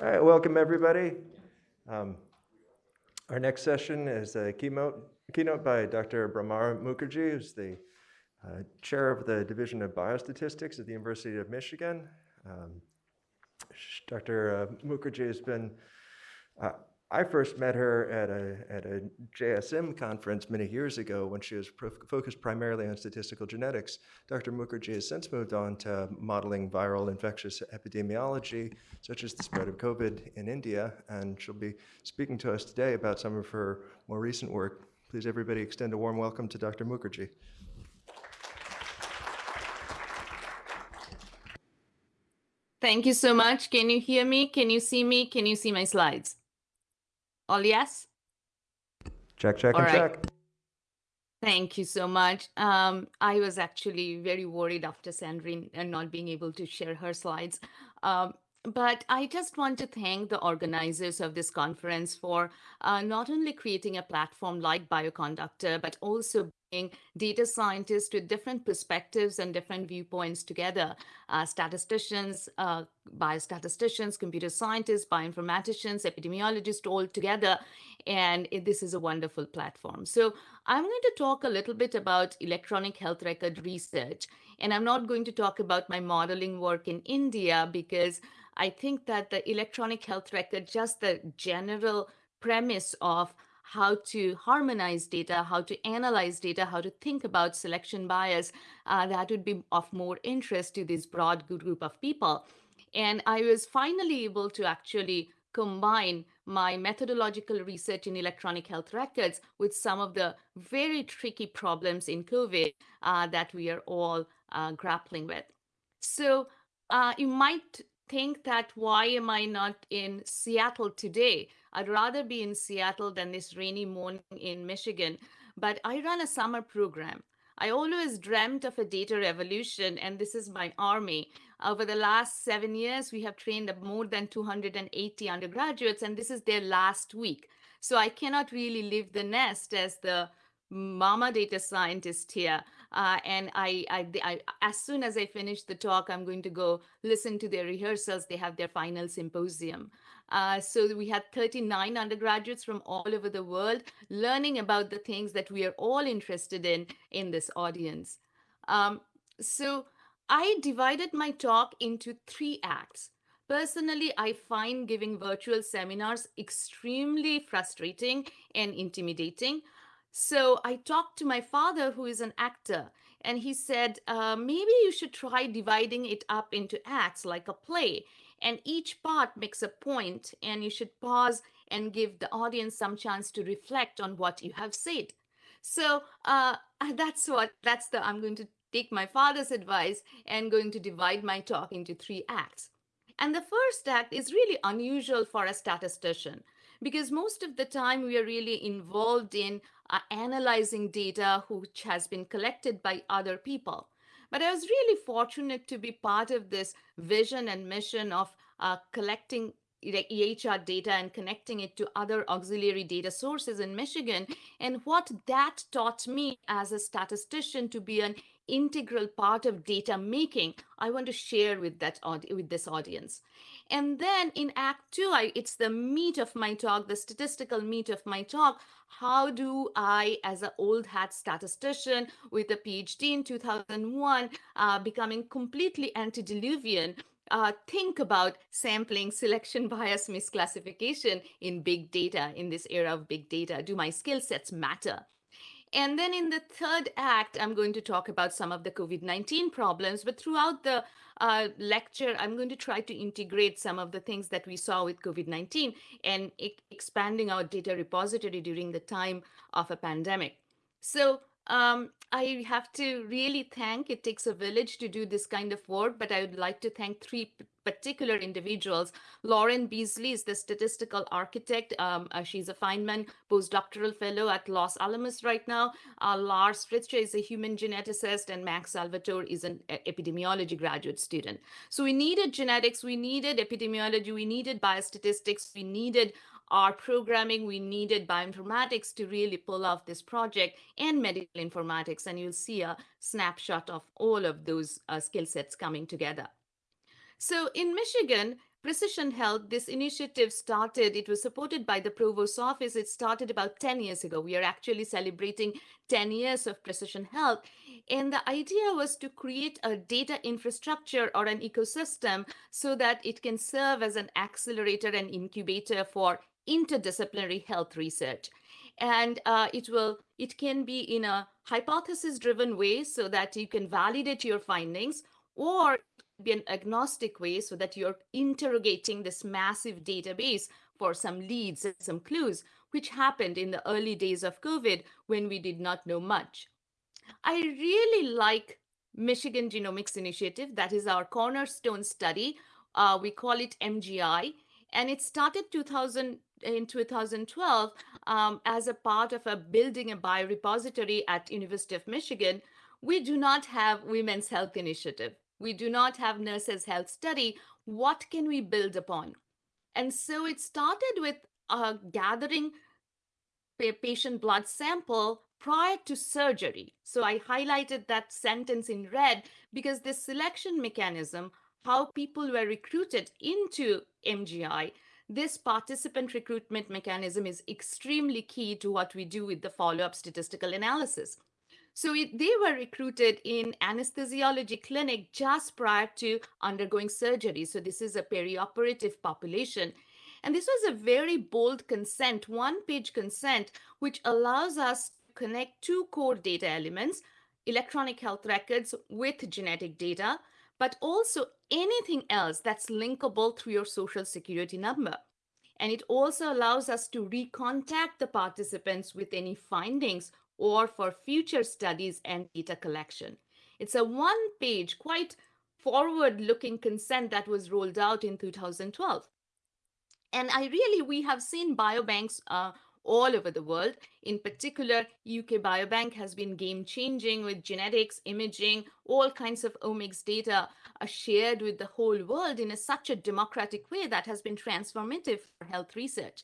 All right, welcome everybody. Um, our next session is a keynote, keynote by Dr. Bhramar Mukherjee, who's the uh, chair of the Division of Biostatistics at the University of Michigan. Um, Dr. Uh, Mukherjee has been uh, I first met her at a, at a JSM conference many years ago when she was focused primarily on statistical genetics. Dr. Mukherjee has since moved on to modeling viral infectious epidemiology, such as the spread of COVID in India, and she'll be speaking to us today about some of her more recent work. Please everybody extend a warm welcome to Dr. Mukherjee. Thank you so much. Can you hear me? Can you see me? Can you see my slides? All yes? Check, check, All and right. check. Thank you so much. Um, I was actually very worried after Sandrine and not being able to share her slides. Um, but I just want to thank the organizers of this conference for uh, not only creating a platform like Bioconductor, but also bringing data scientists with different perspectives and different viewpoints together, uh, statisticians, uh, biostatisticians, computer scientists, bioinformaticians, epidemiologists all together. And it, this is a wonderful platform. So I'm going to talk a little bit about electronic health record research. And I'm not going to talk about my modeling work in India because I think that the electronic health record, just the general premise of how to harmonize data, how to analyze data, how to think about selection bias, uh, that would be of more interest to this broad group of people. And I was finally able to actually combine my methodological research in electronic health records with some of the very tricky problems in COVID uh, that we are all uh, grappling with. So uh, you might think that why am I not in Seattle today? I'd rather be in Seattle than this rainy morning in Michigan. But I run a summer program. I always dreamt of a data revolution, and this is my army. Over the last seven years, we have trained more than 280 undergraduates, and this is their last week. So I cannot really leave the nest as the mama data scientist here. Uh, and I, I, I, as soon as I finish the talk, I'm going to go listen to their rehearsals. They have their final symposium. Uh, so we had 39 undergraduates from all over the world learning about the things that we are all interested in in this audience. Um, so I divided my talk into three acts. Personally, I find giving virtual seminars extremely frustrating and intimidating. So I talked to my father, who is an actor, and he said, uh, maybe you should try dividing it up into acts like a play. And each part makes a point, and you should pause and give the audience some chance to reflect on what you have said. So uh, that's what, that's the, I'm going to take my father's advice and going to divide my talk into three acts. And the first act is really unusual for a statistician because most of the time we are really involved in uh, analyzing data which has been collected by other people. But I was really fortunate to be part of this vision and mission of uh, collecting EHR data and connecting it to other auxiliary data sources in Michigan. And what that taught me as a statistician to be an integral part of data making, I want to share with that with this audience. And then in Act Two, I, it's the meat of my talk, the statistical meat of my talk. How do I, as an old hat statistician with a PhD in 2001, uh, becoming completely antediluvian, uh, think about sampling selection bias misclassification in big data in this era of big data? Do my skill sets matter? And then in the third act, I'm going to talk about some of the COVID-19 problems, but throughout the uh, lecture, I'm going to try to integrate some of the things that we saw with COVID-19 and e expanding our data repository during the time of a pandemic. So um, I have to really thank, it takes a village to do this kind of work, but I would like to thank three particular individuals. Lauren Beesley is the statistical architect. Um, uh, she's a Feynman postdoctoral fellow at Los Alamos right now. Uh, Lars Fritzsche is a human geneticist, and Max Salvatore is an epidemiology graduate student. So we needed genetics, we needed epidemiology, we needed biostatistics, we needed R programming, we needed bioinformatics to really pull off this project and medical informatics. And you'll see a snapshot of all of those uh, skill sets coming together. So in Michigan, Precision Health, this initiative started, it was supported by the Provost Office. It started about 10 years ago. We are actually celebrating 10 years of Precision Health. And the idea was to create a data infrastructure or an ecosystem so that it can serve as an accelerator and incubator for interdisciplinary health research and uh, it will it can be in a hypothesis driven way so that you can validate your findings or be an agnostic way so that you're interrogating this massive database for some leads and some clues which happened in the early days of covid when we did not know much. I really like michigan genomics initiative. That is our cornerstone study. Uh, we call it mgi and it started 2000 in 2012 um, as a part of a building a biorepository at university of michigan. We do not have women's health initiative we do not have nurses health study. What can we build upon? And so it started with uh, gathering patient blood sample prior to surgery. So i highlighted that sentence in red because this selection mechanism how people were recruited into mgi this participant recruitment mechanism is extremely key to what we do with the follow-up statistical analysis. So it, they were recruited in anesthesiology clinic just prior to undergoing surgery. So this is a perioperative population. And this was a very bold consent, one page consent, which allows us to connect two core data elements, electronic health records with genetic data, but also anything else that's linkable through your social security number. And it also allows us to recontact the participants with any findings or for future studies and data collection. It's a one page, quite forward looking consent that was rolled out in 2012. And I really, we have seen biobanks uh, all over the world. In particular, UK Biobank has been game changing with genetics, imaging, all kinds of omics data are shared with the whole world in a, such a democratic way that has been transformative for health research.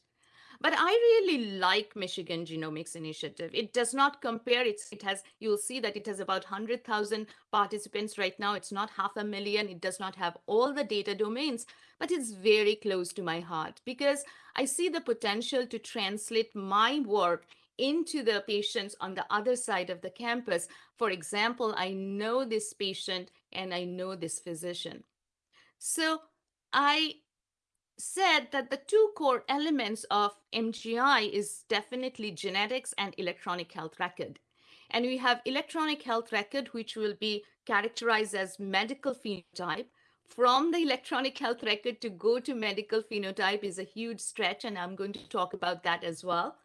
But I really like Michigan Genomics Initiative. It does not compare. It's, it has, you'll see that it has about 100,000 participants right now. It's not half a million. It does not have all the data domains, but it's very close to my heart because I see the potential to translate my work into the patients on the other side of the campus. For example, I know this patient and I know this physician. So I said that the two core elements of MGI is definitely genetics and electronic health record. And we have electronic health record, which will be characterized as medical phenotype. From the electronic health record to go to medical phenotype is a huge stretch, and I'm going to talk about that as well.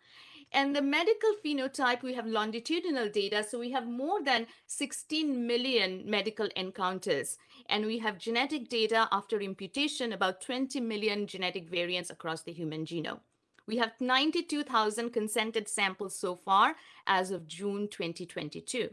And the medical phenotype, we have longitudinal data. So we have more than 16 million medical encounters. And we have genetic data after imputation, about 20 million genetic variants across the human genome. We have 92,000 consented samples so far as of June 2022.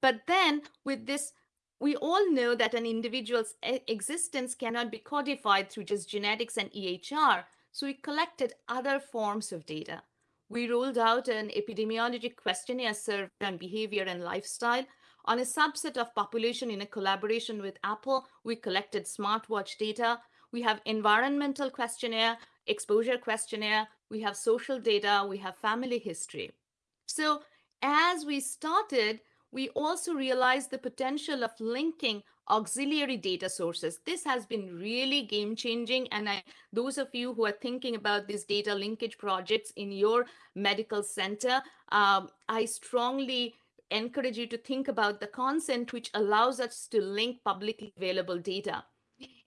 But then with this, we all know that an individual's existence cannot be codified through just genetics and EHR. So we collected other forms of data. We rolled out an epidemiology questionnaire survey on behavior and lifestyle. On a subset of population in a collaboration with Apple, we collected smartwatch data. We have environmental questionnaire, exposure questionnaire, we have social data, we have family history. So as we started, we also realized the potential of linking auxiliary data sources. This has been really game changing. And I, those of you who are thinking about these data linkage projects in your medical center, um, I strongly encourage you to think about the consent which allows us to link publicly available data.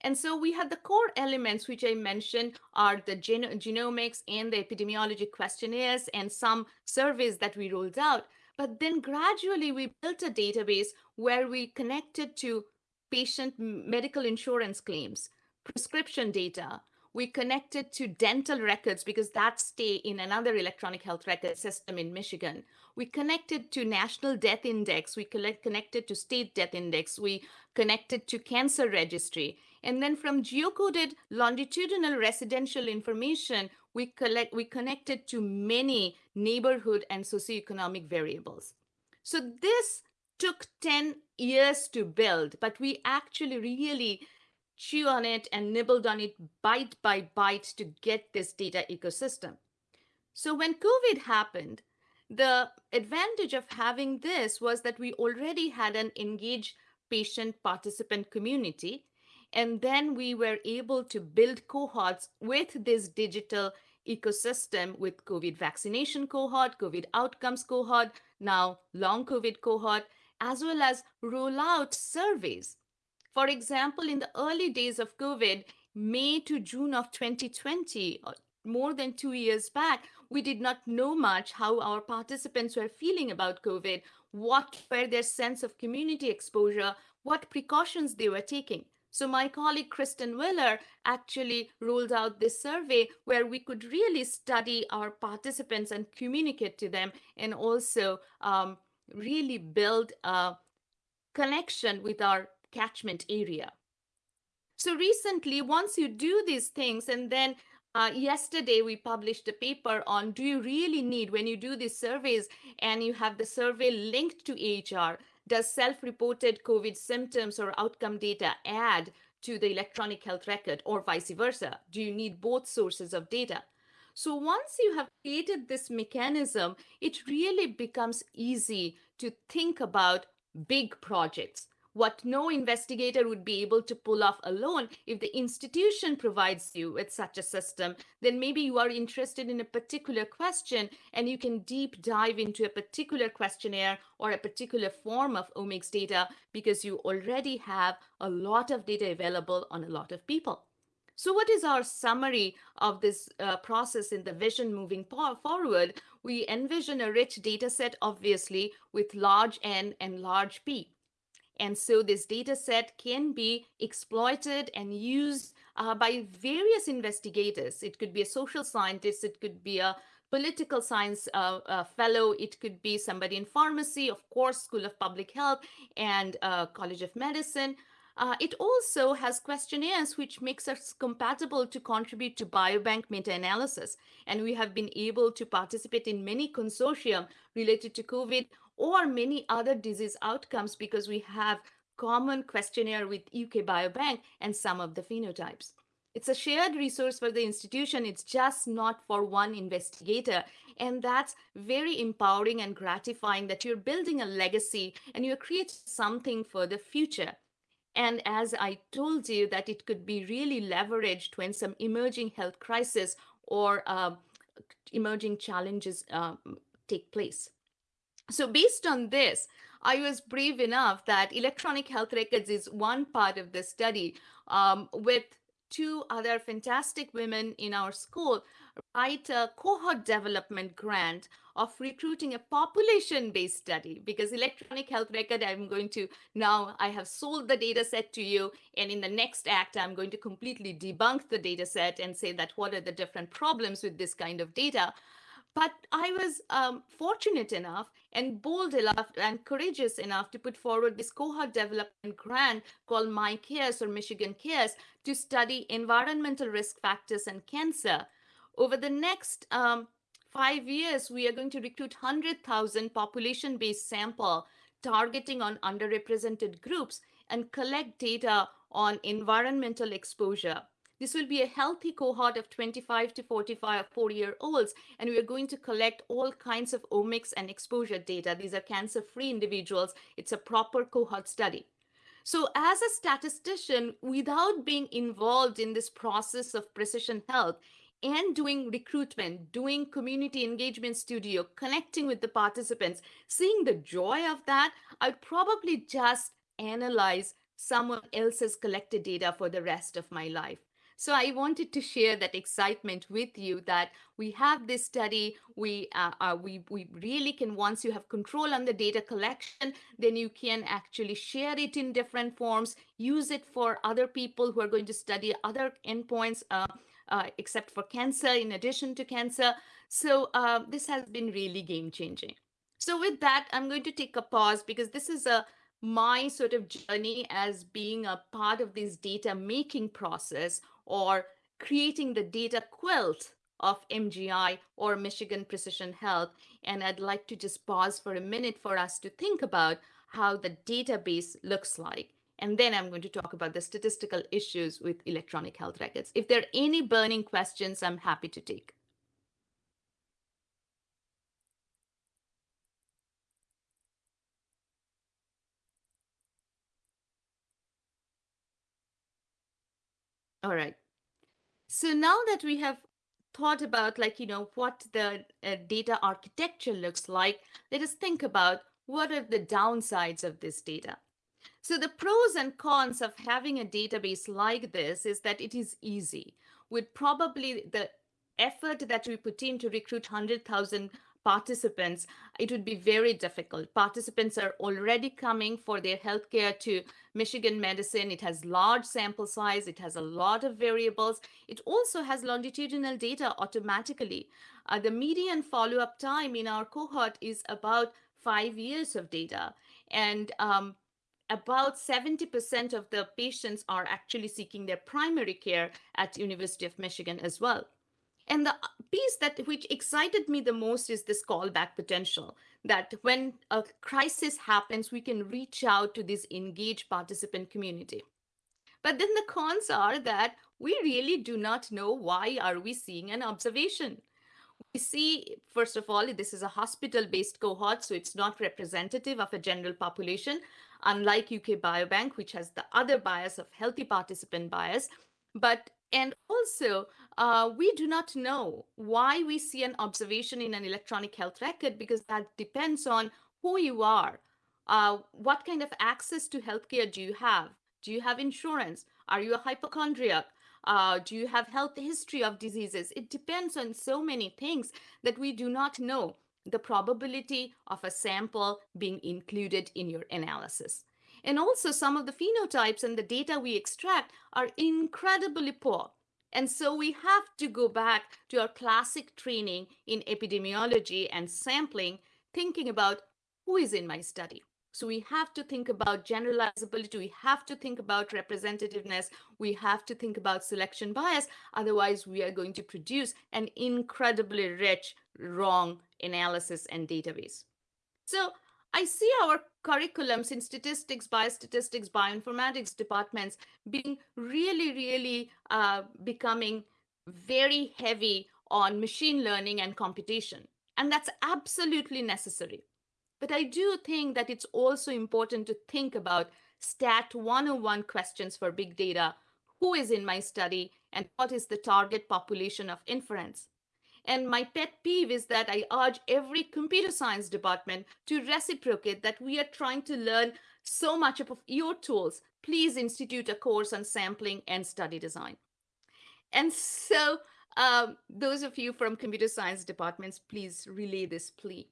And so we have the core elements, which I mentioned are the gen genomics and the epidemiology questionnaires and some surveys that we rolled out. But then gradually we built a database where we connected to patient medical insurance claims, prescription data. We connected to dental records because that stay in another electronic health record system in Michigan. We connected to National Death Index. We collect, connected to State Death Index. We connected to Cancer Registry. And then from geocoded longitudinal residential information, we collect we connected to many neighborhood and socioeconomic variables. So this took 10 years to build, but we actually really chew on it and nibbled on it bite by bite to get this data ecosystem. So when COVID happened, the advantage of having this was that we already had an engaged patient participant community. And then we were able to build cohorts with this digital ecosystem with COVID vaccination cohort, COVID outcomes cohort, now long COVID cohort, as well as roll out surveys. For example, in the early days of COVID, May to June of 2020, more than two years back, we did not know much how our participants were feeling about COVID, what were their sense of community exposure, what precautions they were taking. So my colleague Cristen Willer actually rolled out this survey where we could really study our participants and communicate to them and also um, really build a connection with our catchment area. So recently, once you do these things and then uh, yesterday, we published a paper on do you really need, when you do these surveys and you have the survey linked to EHR, does self reported COVID symptoms or outcome data add to the electronic health record or vice versa? Do you need both sources of data? So once you have created this mechanism, it really becomes easy to think about big projects. What no investigator would be able to pull off alone if the institution provides you with such a system then maybe you are interested in a particular question and you can deep dive into a particular questionnaire or a particular form of omics data because you already have a lot of data available on a lot of people so what is our summary of this uh, process in the vision moving forward? We envision a rich data set, obviously, with large N and large P. And so this data set can be exploited and used uh, by various investigators. It could be a social scientist, it could be a political science uh, uh, fellow, it could be somebody in pharmacy, of course, School of Public Health and uh, College of Medicine. Uh, it also has questionnaires which makes us compatible to contribute to biobank meta-analysis. And we have been able to participate in many consortium related to COVID or many other disease outcomes because we have common questionnaire with UK Biobank and some of the phenotypes. It's a shared resource for the institution. It's just not for one investigator. And that's very empowering and gratifying that you're building a legacy and you're creating something for the future. And as I told you that it could be really leveraged when some emerging health crisis or uh, emerging challenges uh, take place. So based on this, I was brave enough that electronic health records is one part of the study um, with two other fantastic women in our school write a cohort development grant of recruiting a population-based study because electronic health record i'm going to now i have sold the data set to you and in the next act i'm going to completely debunk the data set and say that what are the different problems with this kind of data but I was um, fortunate enough and bold enough and courageous enough to put forward this cohort development grant called MyCares or Michigan Cares to study environmental risk factors and cancer. Over the next um, five years, we are going to recruit 100,000 population-based sample targeting on underrepresented groups and collect data on environmental exposure. This will be a healthy cohort of 25 to 45 four-year-olds, and we are going to collect all kinds of omics and exposure data. These are cancer-free individuals. It's a proper cohort study. So as a statistician, without being involved in this process of precision health and doing recruitment, doing community engagement studio, connecting with the participants, seeing the joy of that, I'd probably just analyze someone else's collected data for the rest of my life. So I wanted to share that excitement with you that we have this study. We uh, uh, we we really can once you have control on the data collection, then you can actually share it in different forms, use it for other people who are going to study other endpoints. Uh, uh, except for cancer, in addition to cancer. So uh, this has been really game changing. So with that, I'm going to take a pause because this is a my sort of journey as being a part of this data making process or creating the data quilt of MGI or Michigan Precision Health. And I'd like to just pause for a minute for us to think about how the database looks like. And then I'm going to talk about the statistical issues with electronic health records. If there are any burning questions, I'm happy to take. All right. So now that we have thought about like, you know, what the uh, data architecture looks like, let us think about what are the downsides of this data. So the pros and cons of having a database like this is that it is easy. With probably the effort that we put in to recruit 100,000 participants, it would be very difficult. Participants are already coming for their healthcare to Michigan Medicine. It has large sample size. It has a lot of variables. It also has longitudinal data automatically. Uh, the median follow-up time in our cohort is about five years of data. And um, about 70% of the patients are actually seeking their primary care at University of Michigan as well. And the piece that which excited me the most is this callback potential that when a crisis happens, we can reach out to this engaged participant community. But then the cons are that we really do not know why are we seeing an observation. We see, first of all, this is a hospital-based cohort, so it's not representative of a general population, unlike UK Biobank, which has the other bias of healthy participant bias. But and also, uh, we do not know why we see an observation in an electronic health record because that depends on who you are. Uh, what kind of access to healthcare do you have? Do you have insurance? Are you a hypochondriac? Uh, do you have health history of diseases? It depends on so many things that we do not know the probability of a sample being included in your analysis. And also some of the phenotypes and the data we extract are incredibly poor. And so we have to go back to our classic training in epidemiology and sampling, thinking about who is in my study. So we have to think about generalizability. We have to think about representativeness. We have to think about selection bias. Otherwise, we are going to produce an incredibly rich, wrong analysis and database. So I see our curriculums in statistics, biostatistics, bioinformatics departments being really, really uh, becoming very heavy on machine learning and computation. And that's absolutely necessary. But I do think that it's also important to think about STAT 101 questions for big data. Who is in my study and what is the target population of inference? And my pet peeve is that I urge every computer science department to reciprocate that we are trying to learn so much of your tools. Please institute a course on sampling and study design. And so um, those of you from computer science departments, please relay this plea.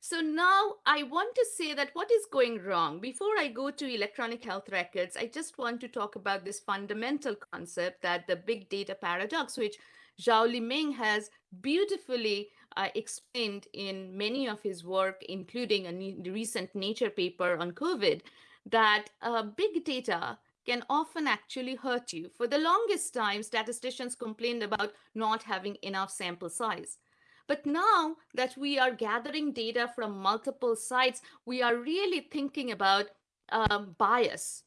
So now I want to say that what is going wrong? Before I go to electronic health records, I just want to talk about this fundamental concept that the big data paradox, which Xiao-Li Meng has beautifully uh, explained in many of his work, including a recent Nature paper on COVID, that uh, big data can often actually hurt you. For the longest time, statisticians complained about not having enough sample size. But now that we are gathering data from multiple sites, we are really thinking about um, bias,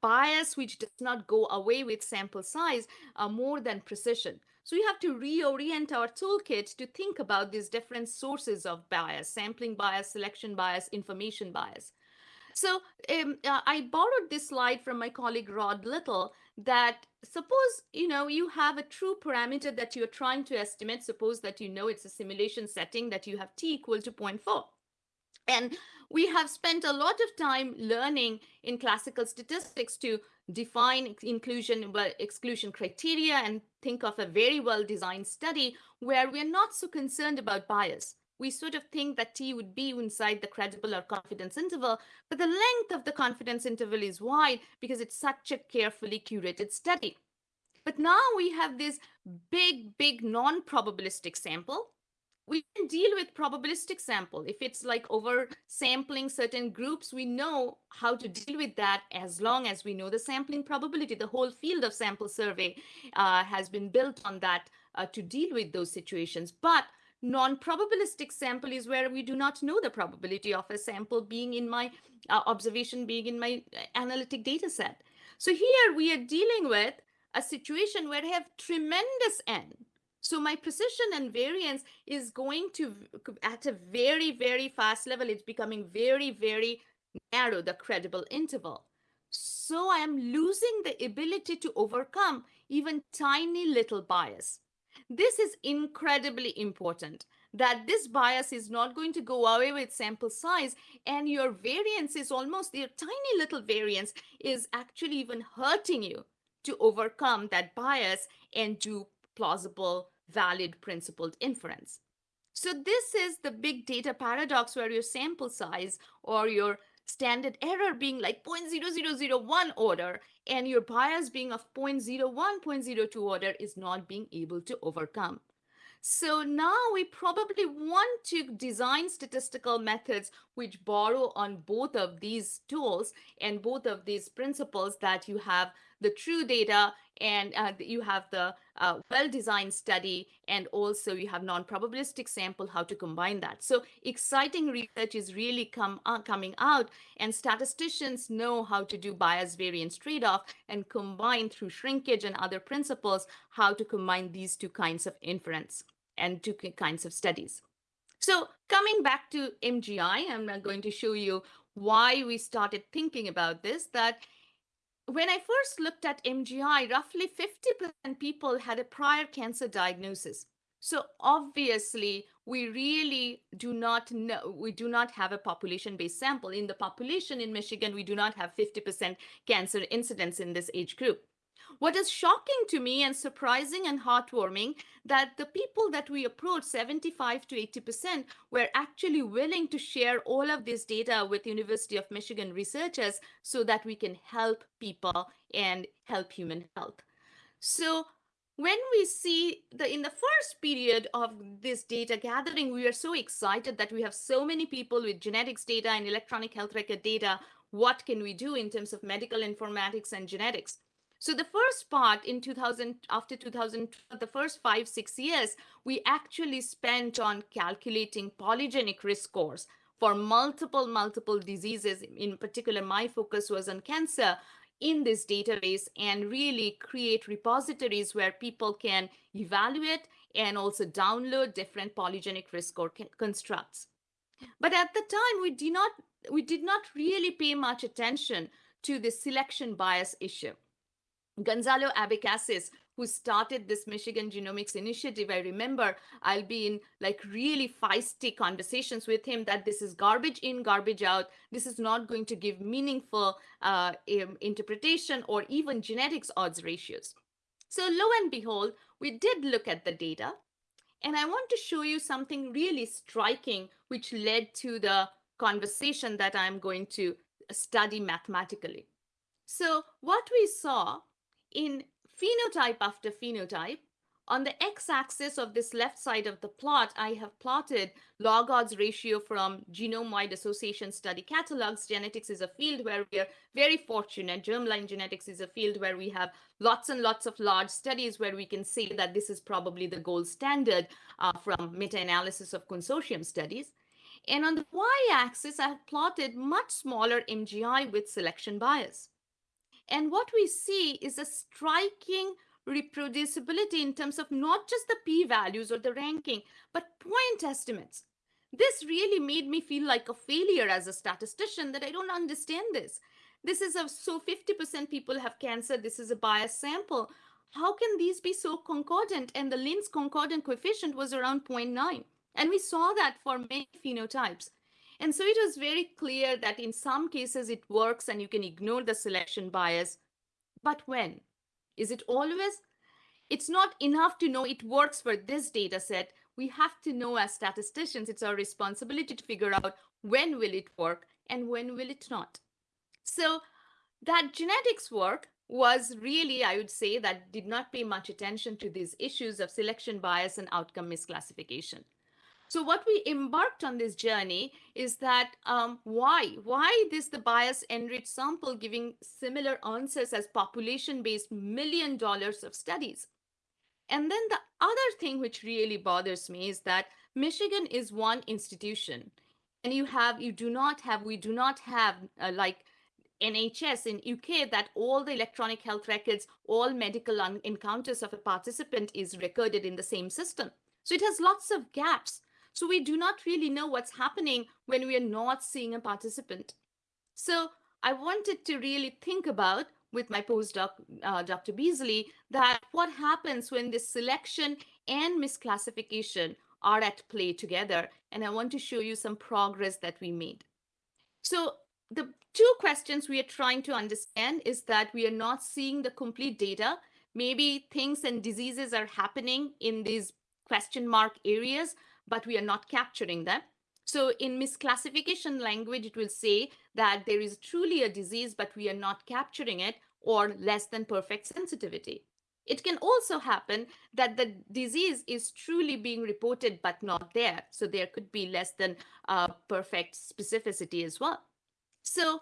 bias which does not go away with sample size uh, more than precision. So we have to reorient our toolkit to think about these different sources of bias, sampling bias, selection bias, information bias. So um, uh, I borrowed this slide from my colleague Rod Little that suppose you know you have a true parameter that you're trying to estimate. Suppose that you know it's a simulation setting that you have t equal to 0.4. And we have spent a lot of time learning in classical statistics to define inclusion exclusion criteria and think of a very well designed study where we're not so concerned about bias. We sort of think that T would be inside the credible or confidence interval, but the length of the confidence interval is wide because it's such a carefully curated study. But now we have this big, big non-probabilistic sample we can deal with probabilistic sample. If it's like over sampling certain groups, we know how to deal with that as long as we know the sampling probability. The whole field of sample survey uh, has been built on that uh, to deal with those situations. But non-probabilistic sample is where we do not know the probability of a sample being in my uh, observation being in my uh, analytic data set. So here we are dealing with a situation where I have tremendous N. So my precision and variance is going to, at a very, very fast level, it's becoming very, very narrow, the credible interval. So I am losing the ability to overcome even tiny little bias. This is incredibly important that this bias is not going to go away with sample size and your variance is almost your tiny little variance is actually even hurting you to overcome that bias and do plausible, valid, principled inference. So this is the big data paradox where your sample size or your standard error being like 0.0001 order and your bias being of 0.01, 0.02 order is not being able to overcome. So now we probably want to design statistical methods which borrow on both of these tools and both of these principles that you have the true data and uh, you have the uh, well-designed study and also you have non-probabilistic sample how to combine that. So exciting research is really come uh, coming out and statisticians know how to do bias variance trade-off and combine through shrinkage and other principles how to combine these two kinds of inference and two kinds of studies. So coming back to mgi i'm going to show you why we started thinking about this that when I first looked at MGI, roughly 50% people had a prior cancer diagnosis. So obviously, we really do not know, we do not have a population-based sample. In the population in Michigan, we do not have 50% cancer incidence in this age group. What is shocking to me and surprising and heartwarming that the people that we approached, 75 to 80%, were actually willing to share all of this data with University of Michigan researchers so that we can help people and help human health. So when we see the in the first period of this data gathering, we are so excited that we have so many people with genetics data and electronic health record data. What can we do in terms of medical informatics and genetics? So the first part in 2000, after 2000, the first five, six years, we actually spent on calculating polygenic risk scores for multiple, multiple diseases. In particular, my focus was on cancer in this database and really create repositories where people can evaluate and also download different polygenic risk score constructs. But at the time, we did not we did not really pay much attention to the selection bias issue. Gonçalo Abecasis, who started this Michigan Genomics Initiative, I remember I'll be in like really feisty conversations with him that this is garbage in, garbage out. This is not going to give meaningful uh, interpretation or even genetics odds ratios. So lo and behold, we did look at the data. And I want to show you something really striking, which led to the conversation that I'm going to study mathematically. So what we saw in phenotype after phenotype, on the x-axis of this left side of the plot, I have plotted log odds ratio from genome-wide association study catalogs. Genetics is a field where we are very fortunate. Germline genetics is a field where we have lots and lots of large studies where we can say that this is probably the gold standard uh, from meta-analysis of consortium studies. And on the y-axis, I have plotted much smaller MGI with selection bias. And what we see is a striking reproducibility in terms of not just the p-values or the ranking, but point estimates. This really made me feel like a failure as a statistician that I don't understand this. This is a, so 50% people have cancer. This is a biased sample. How can these be so concordant? And the Lin's concordant coefficient was around 0.9. And we saw that for many phenotypes. And so it was very clear that in some cases it works and you can ignore the selection bias. But when? Is it always? It's not enough to know it works for this data set. We have to know as statisticians, it's our responsibility to figure out when will it work and when will it not. So that genetics work was really, I would say, that did not pay much attention to these issues of selection bias and outcome misclassification. So what we embarked on this journey is that um, why? Why this the bias enriched sample giving similar answers as population-based million dollars of studies? And then the other thing which really bothers me is that Michigan is one institution and you have you do not have we do not have uh, like NHS in UK that all the electronic health records, all medical encounters of a participant is recorded in the same system. So it has lots of gaps. So we do not really know what's happening when we are not seeing a participant. So I wanted to really think about with my postdoc, uh, Dr. Beesley, that what happens when this selection and misclassification are at play together. And I want to show you some progress that we made. So the two questions we are trying to understand is that we are not seeing the complete data. Maybe things and diseases are happening in these question mark areas, but we are not capturing them. So in misclassification language, it will say that there is truly a disease, but we are not capturing it or less than perfect sensitivity. It can also happen that the disease is truly being reported, but not there. So there could be less than uh, perfect specificity as well. So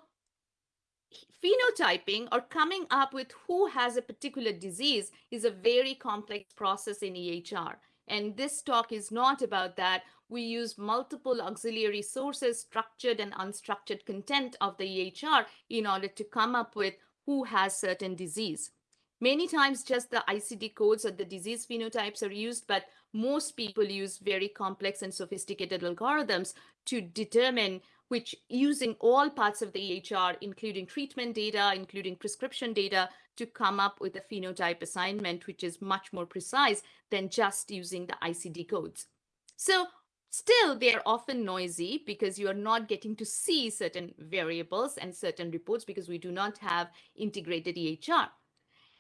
phenotyping or coming up with who has a particular disease is a very complex process in EHR. And this talk is not about that. We use multiple auxiliary sources, structured and unstructured content of the EHR in order to come up with who has certain disease. Many times just the ICD codes or the disease phenotypes are used, but most people use very complex and sophisticated algorithms to determine which using all parts of the EHR, including treatment data, including prescription data, to come up with a phenotype assignment, which is much more precise than just using the ICD codes. So still, they're often noisy because you are not getting to see certain variables and certain reports because we do not have integrated EHR.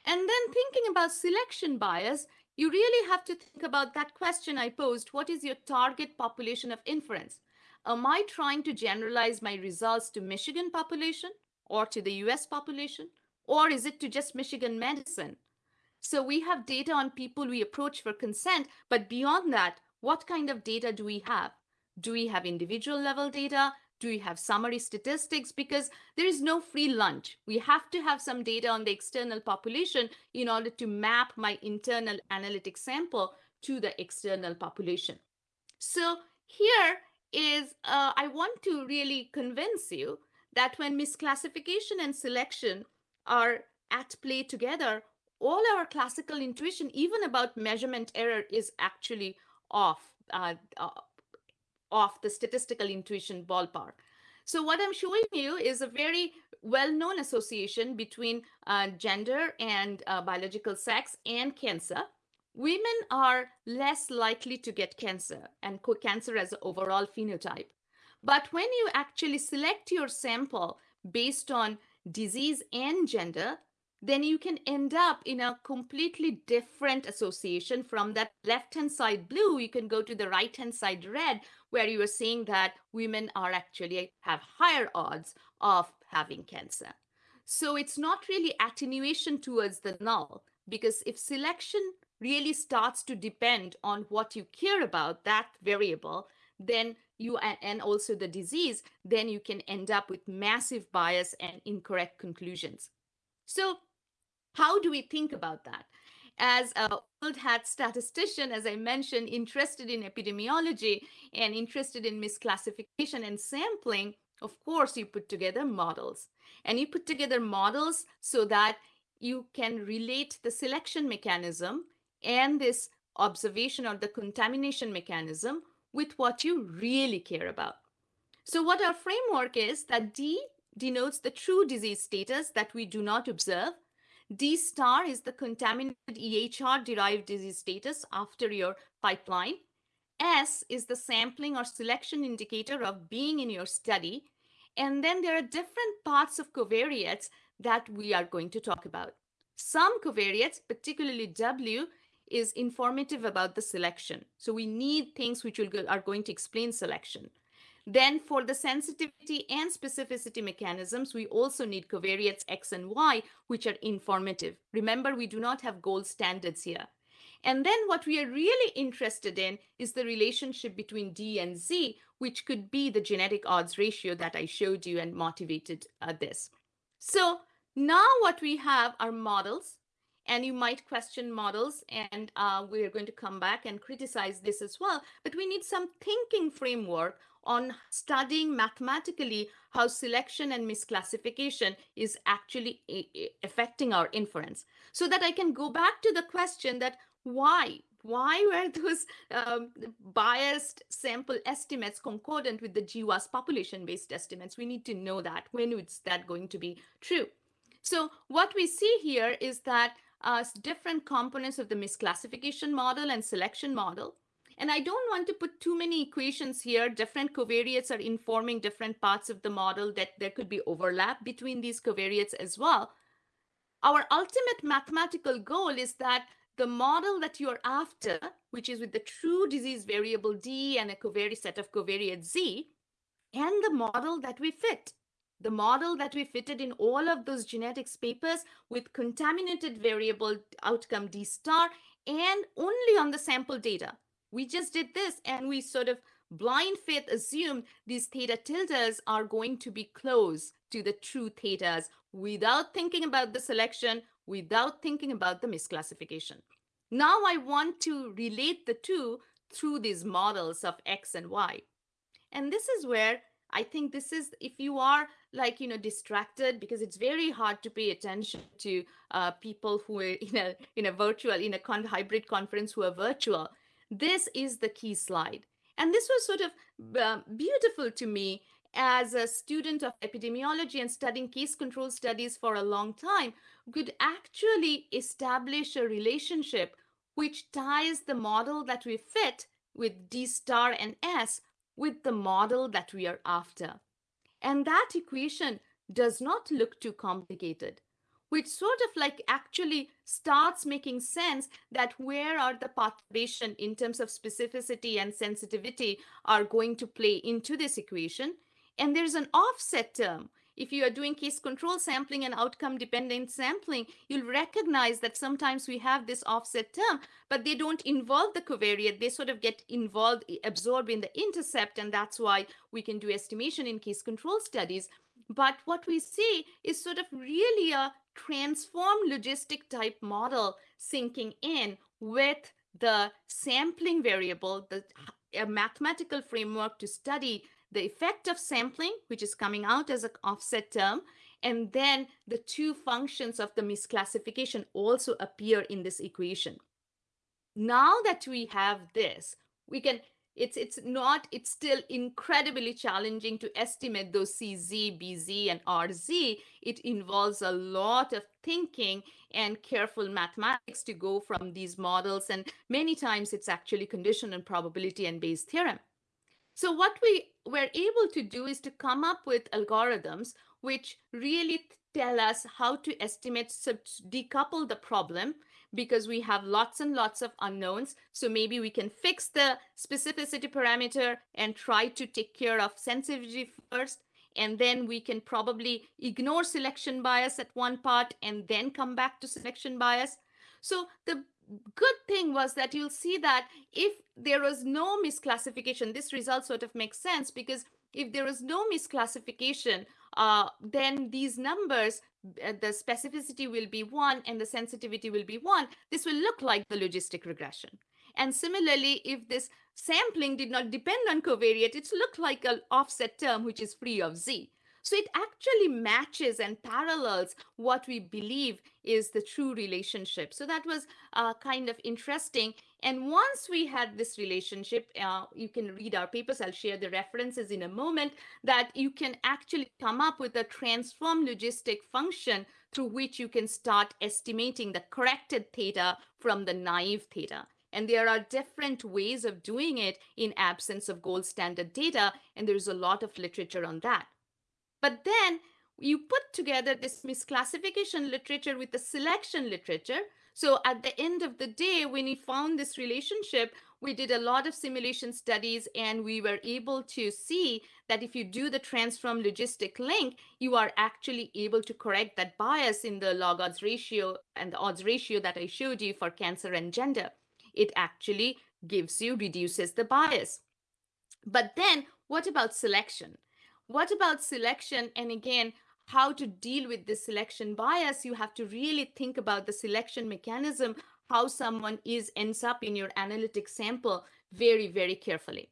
And then thinking about selection bias, you really have to think about that question I posed. What is your target population of inference? am I trying to generalize my results to Michigan population or to the US population? Or is it to just Michigan medicine? So we have data on people we approach for consent, but beyond that, what kind of data do we have? Do we have individual level data? Do we have summary statistics? Because there is no free lunch. We have to have some data on the external population in order to map my internal analytic sample to the external population. So here is uh, I want to really convince you that when misclassification and selection are at play together, all our classical intuition, even about measurement error, is actually off, uh, uh, off the statistical intuition ballpark. So what I'm showing you is a very well-known association between uh, gender and uh, biological sex and cancer women are less likely to get cancer and cancer as an overall phenotype. But when you actually select your sample based on disease and gender, then you can end up in a completely different association from that left-hand side blue. You can go to the right-hand side red, where you are seeing that women are actually have higher odds of having cancer. So it's not really attenuation towards the null, because if selection really starts to depend on what you care about, that variable, then you and also the disease, then you can end up with massive bias and incorrect conclusions. So how do we think about that? As a old hat statistician, as I mentioned, interested in epidemiology and interested in misclassification and sampling, of course, you put together models. And you put together models so that you can relate the selection mechanism and this observation or the contamination mechanism with what you really care about. So what our framework is that D denotes the true disease status that we do not observe. D star is the contaminated EHR derived disease status after your pipeline. S is the sampling or selection indicator of being in your study. And then there are different parts of covariates that we are going to talk about. Some covariates, particularly W, is informative about the selection. So we need things which go, are going to explain selection. Then for the sensitivity and specificity mechanisms, we also need covariates X and Y, which are informative. Remember, we do not have gold standards here. And then what we are really interested in is the relationship between D and Z, which could be the genetic odds ratio that I showed you and motivated uh, this. So now what we have are models and you might question models, and uh, we're going to come back and criticize this as well. But we need some thinking framework on studying mathematically how selection and misclassification is actually affecting our inference so that i can go back to the question that why why were those um, biased sample estimates concordant with the GWAS population-based estimates? We need to know that. When is that going to be true? So what we see here is that uh, different components of the misclassification model and selection model and I don't want to put too many equations here. Different covariates are informing different parts of the model that there could be overlap between these covariates as well. Our ultimate mathematical goal is that the model that you're after, which is with the true disease variable D and a covariate set of covariates Z, and the model that we fit. The model that we fitted in all of those genetics papers with contaminated variable outcome D star and only on the sample data. We just did this and we sort of blind faith assumed these theta tildes are going to be close to the true thetas without thinking about the selection, without thinking about the misclassification. Now I want to relate the two through these models of X and Y. And this is where I think this is, if you are like, you know, distracted because it's very hard to pay attention to uh, people who are in a, in a virtual, in a con hybrid conference who are virtual, this is the key slide. And this was sort of uh, beautiful to me as a student of epidemiology and studying case control studies for a long time, could actually establish a relationship which ties the model that we fit with D star and S with the model that we are after. And that equation does not look too complicated which sort of like actually starts making sense that where are the perturbation in terms of specificity and sensitivity are going to play into this equation. And there's an offset term. If you are doing case control sampling and outcome dependent sampling, you'll recognize that sometimes we have this offset term, but they don't involve the covariate. They sort of get involved, absorbed in the intercept, and that's why we can do estimation in case control studies. But what we see is sort of really a transform logistic type model sinking in with the sampling variable, the a mathematical framework to study the effect of sampling, which is coming out as an offset term, and then the two functions of the misclassification also appear in this equation. Now that we have this, we can it's it's not it's still incredibly challenging to estimate those cz bz and rz it involves a lot of thinking and careful mathematics to go from these models and many times it's actually condition and probability and bayes theorem so what we were able to do is to come up with algorithms which really tell us how to estimate decouple the problem because we have lots and lots of unknowns. So maybe we can fix the specificity parameter and try to take care of sensitivity first. And then we can probably ignore selection bias at one part and then come back to selection bias. So the good thing was that you'll see that if there was no misclassification, this result sort of makes sense because if there was no misclassification, uh, then these numbers uh, the specificity will be one and the sensitivity will be one, this will look like the logistic regression. And similarly, if this sampling did not depend on covariate, it looked like an offset term which is free of z. So it actually matches and parallels what we believe is the true relationship. So that was uh, kind of interesting. And once we had this relationship, uh, you can read our papers. I'll share the references in a moment that you can actually come up with a transform logistic function through which you can start estimating the corrected theta from the naive theta. And there are different ways of doing it in absence of gold standard data. And there's a lot of literature on that. But then you put together this misclassification literature with the selection literature. So at the end of the day, when we found this relationship, we did a lot of simulation studies and we were able to see that if you do the transform logistic link, you are actually able to correct that bias in the log odds ratio and the odds ratio that I showed you for cancer and gender. It actually gives you, reduces the bias. But then what about selection? What about selection? And again, how to deal with this selection bias, you have to really think about the selection mechanism, how someone is ends up in your analytic sample very, very carefully.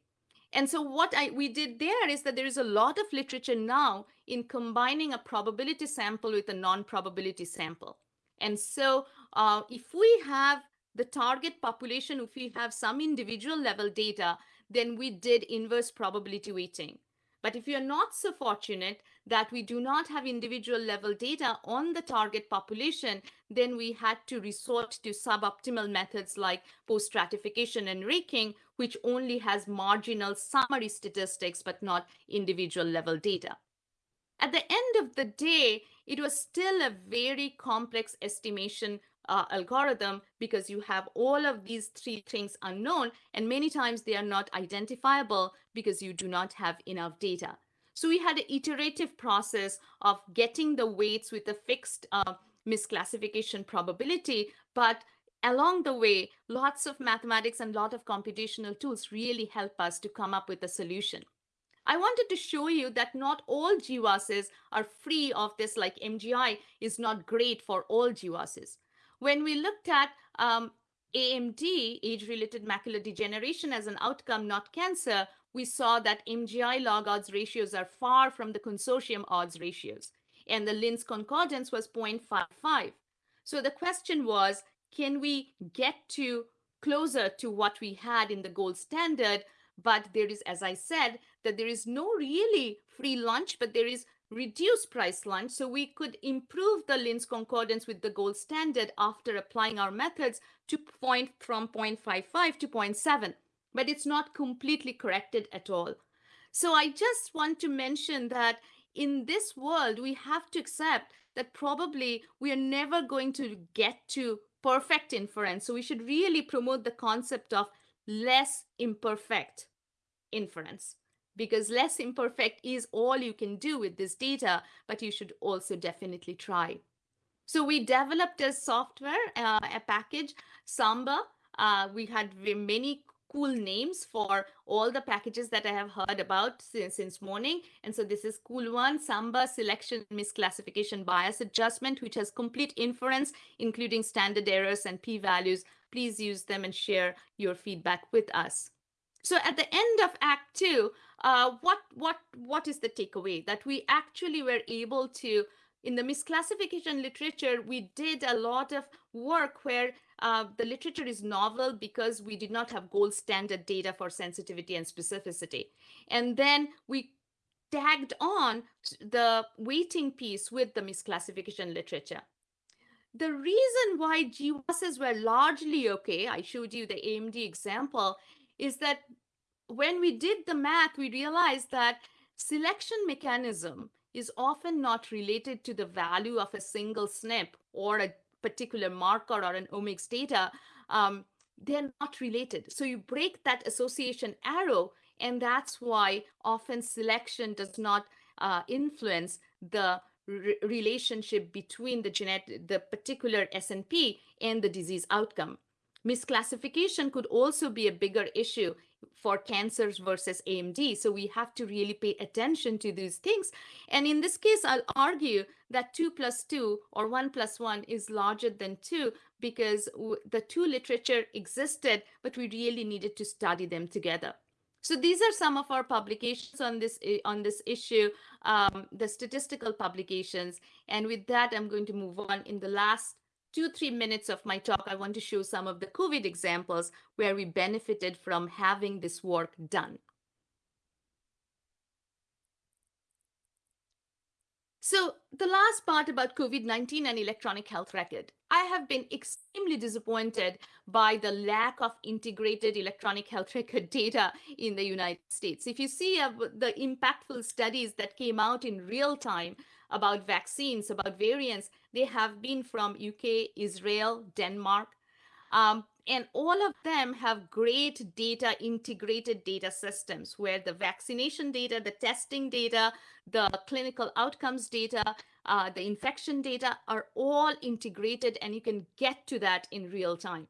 And so what I we did there is that there is a lot of literature now in combining a probability sample with a non-probability sample. And so uh, if we have the target population, if we have some individual level data, then we did inverse probability weighting. But if you're not so fortunate that we do not have individual level data on the target population, then we had to resort to suboptimal methods like post-stratification and raking, which only has marginal summary statistics, but not individual level data. At the end of the day, it was still a very complex estimation uh, algorithm because you have all of these three things unknown, and many times they are not identifiable because you do not have enough data. So we had an iterative process of getting the weights with a fixed uh, misclassification probability, but along the way, lots of mathematics and a lot of computational tools really help us to come up with a solution. I wanted to show you that not all GWASs are free of this, like MGI is not great for all GWASs. When we looked at um, AMD, age-related macular degeneration as an outcome, not cancer, we saw that MGI log odds ratios are far from the consortium odds ratios, and the Lin's concordance was 0.55. So the question was, can we get to closer to what we had in the gold standard? But there is, as I said, that there is no really free lunch, but there is reduced price lunch. So we could improve the Lin's concordance with the gold standard after applying our methods to point from 0.55 to 0.7, but it's not completely corrected at all. So I just want to mention that in this world, we have to accept that probably we are never going to get to perfect inference. So we should really promote the concept of less imperfect inference because less imperfect is all you can do with this data, but you should also definitely try. So we developed a software, uh, a package, Samba. Uh, we had many cool names for all the packages that I have heard about since, since morning. And so this is cool one, Samba selection misclassification bias adjustment, which has complete inference, including standard errors and p-values. Please use them and share your feedback with us. So at the end of Act Two, uh, what what what is the takeaway? That we actually were able to in the misclassification literature, we did a lot of work where uh, the literature is novel because we did not have gold standard data for sensitivity and specificity. And then we tagged on the weighting piece with the misclassification literature. The reason why GWASs were largely okay, I showed you the AMD example, is that when we did the math, we realized that selection mechanism is often not related to the value of a single SNP or a particular marker or an omics data. Um, they're not related. So you break that association arrow, and that's why often selection does not uh, influence the re relationship between the genetic, the particular SNP and the disease outcome. Misclassification could also be a bigger issue for cancers versus AMD. So we have to really pay attention to these things. And in this case, I'll argue that 2 plus 2 or 1 plus 1 is larger than 2 because the two literature existed, but we really needed to study them together. So these are some of our publications on this on this issue, um, the statistical publications. And with that, I'm going to move on in the last two, three minutes of my talk, I want to show some of the COVID examples where we benefited from having this work done. So the last part about COVID-19 and electronic health record. I have been extremely disappointed by the lack of integrated electronic health record data in the United States. If you see uh, the impactful studies that came out in real time about vaccines, about variants, they have been from UK, Israel, Denmark. Um, and all of them have great data, integrated data systems where the vaccination data, the testing data, the clinical outcomes data, uh, the infection data are all integrated and you can get to that in real time.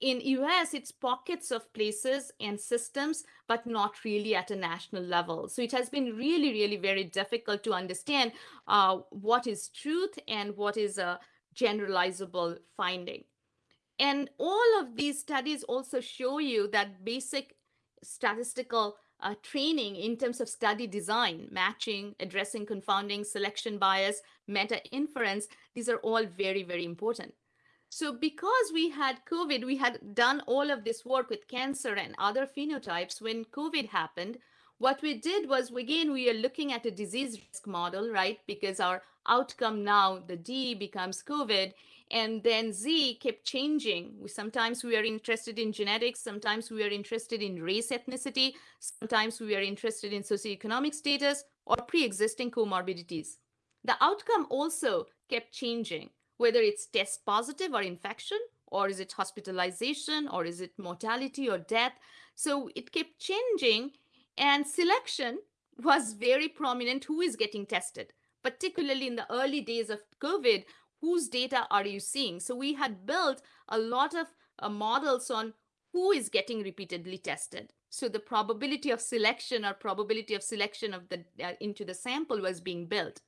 In US, it's pockets of places and systems, but not really at a national level. So it has been really, really very difficult to understand uh, what is truth and what is a generalizable finding. And all of these studies also show you that basic statistical uh, training in terms of study design, matching, addressing confounding, selection bias, meta inference, these are all very, very important. So because we had COVID, we had done all of this work with cancer and other phenotypes. When COVID happened, what we did was, again, we are looking at a disease risk model, right? Because our outcome now, the D becomes COVID, and then Z kept changing. We, sometimes we are interested in genetics, sometimes we are interested in race ethnicity, sometimes we are interested in socioeconomic status or pre-existing comorbidities. The outcome also kept changing whether it's test positive or infection, or is it hospitalization, or is it mortality or death. So it kept changing, and selection was very prominent who is getting tested, particularly in the early days of COVID. Whose data are you seeing? So we had built a lot of uh, models on who is getting repeatedly tested. So the probability of selection or probability of selection of the uh, into the sample was being built.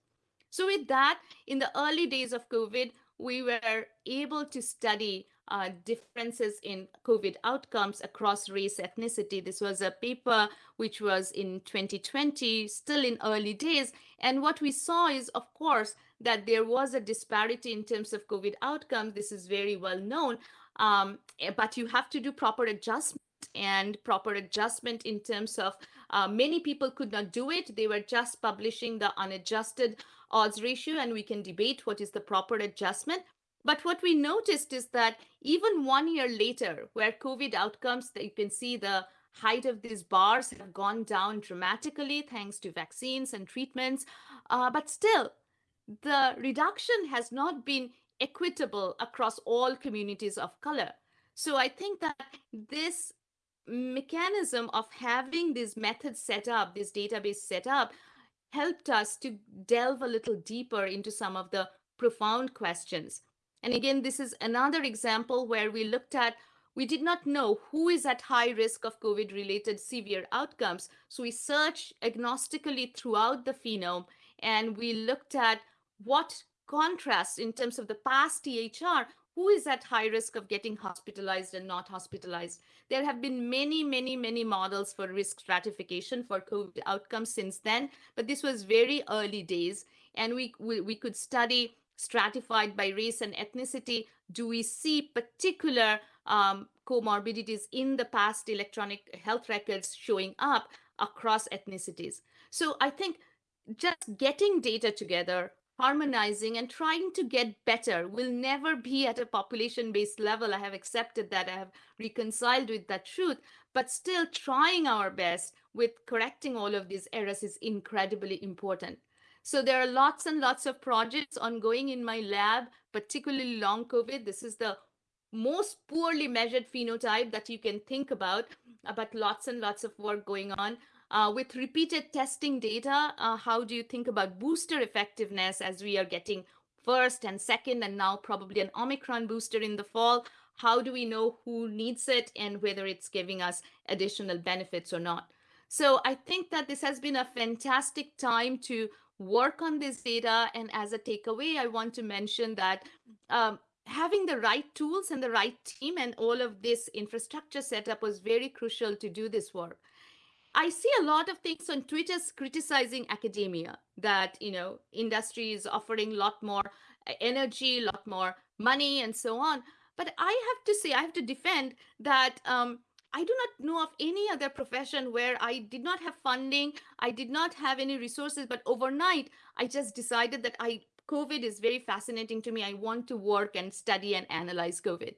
So with that, in the early days of COVID, we were able to study uh, differences in COVID outcomes across race ethnicity. This was a paper which was in 2020, still in early days. And what we saw is, of course, that there was a disparity in terms of COVID outcomes. This is very well known. Um, eh, but you have to do proper adjustment and proper adjustment in terms of uh, many people could not do it. They were just publishing the unadjusted odds ratio, and we can debate what is the proper adjustment. But what we noticed is that even one year later, where COVID outcomes, you can see the height of these bars have gone down dramatically thanks to vaccines and treatments. Uh, but still, the reduction has not been equitable across all communities of color. So I think that this mechanism of having these methods set up, this database set up, helped us to delve a little deeper into some of the profound questions. And again, this is another example where we looked at, we did not know who is at high risk of COVID related severe outcomes. So we searched agnostically throughout the phenome and we looked at what contrasts in terms of the past EHR who is at high risk of getting hospitalized and not hospitalized. There have been many, many, many models for risk stratification for COVID outcomes since then, but this was very early days. And we, we, we could study stratified by race and ethnicity. Do we see particular um, comorbidities in the past electronic health records showing up across ethnicities? So I think just getting data together, harmonizing and trying to get better will never be at a population based level. I have accepted that, I have reconciled with that truth, but still trying our best with correcting all of these errors is incredibly important. So there are lots and lots of projects ongoing in my lab, particularly long COVID. This is the most poorly measured phenotype that you can think about, uh, but lots and lots of work going on. Uh, with repeated testing data, uh, how do you think about booster effectiveness as we are getting first and second, and now probably an Omicron booster in the fall? How do we know who needs it and whether it's giving us additional benefits or not? So I think that this has been a fantastic time to work on this data. And as a takeaway, I want to mention that um, having the right tools and the right team and all of this infrastructure setup was very crucial to do this work. I see a lot of things on Twitter criticizing academia that, you know, industry is offering a lot more uh, energy, a lot more money, and so on. But I have to say, I have to defend that um, I do not know of any other profession where I did not have funding, I did not have any resources, but overnight I just decided that I COVID is very fascinating to me. I want to work and study and analyze COVID.